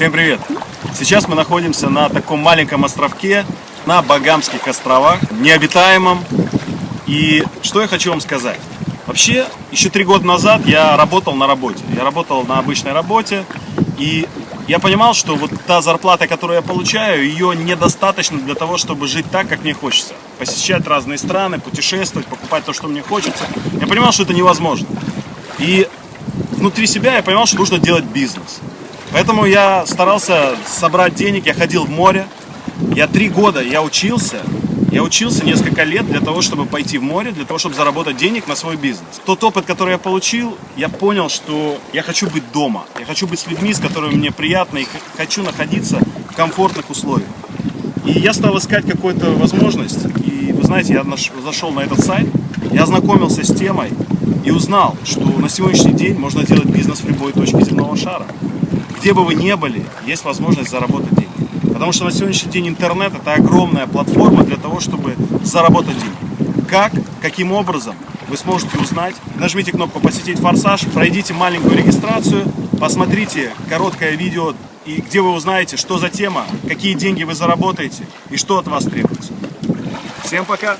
Всем привет! Сейчас мы находимся на таком маленьком островке на Багамских островах, необитаемом. И что я хочу вам сказать? Вообще, еще три года назад я работал на работе. Я работал на обычной работе, и я понимал, что вот та зарплата, которую я получаю, ее недостаточно для того, чтобы жить так, как мне хочется. Посещать разные страны, путешествовать, покупать то, что мне хочется. Я понимал, что это невозможно. И внутри себя я понимал, что нужно делать бизнес. Поэтому я старался собрать денег, я ходил в море. Я три года, я учился, я учился несколько лет для того, чтобы пойти в море, для того, чтобы заработать денег на свой бизнес. Тот опыт, который я получил, я понял, что я хочу быть дома. Я хочу быть с людьми, с которыми мне приятно, и хочу находиться в комфортных условиях. И я стал искать какую-то возможность. И вы знаете, я зашел на этот сайт, я ознакомился с темой и узнал, что на сегодняшний день можно делать бизнес в любой точке земного шара где бы вы ни были, есть возможность заработать деньги. Потому что на сегодняшний день интернет это огромная платформа для того, чтобы заработать деньги. Как, каким образом, вы сможете узнать. Нажмите кнопку «Посетить форсаж», пройдите маленькую регистрацию, посмотрите короткое видео, и где вы узнаете, что за тема, какие деньги вы заработаете и что от вас требуется. Всем пока!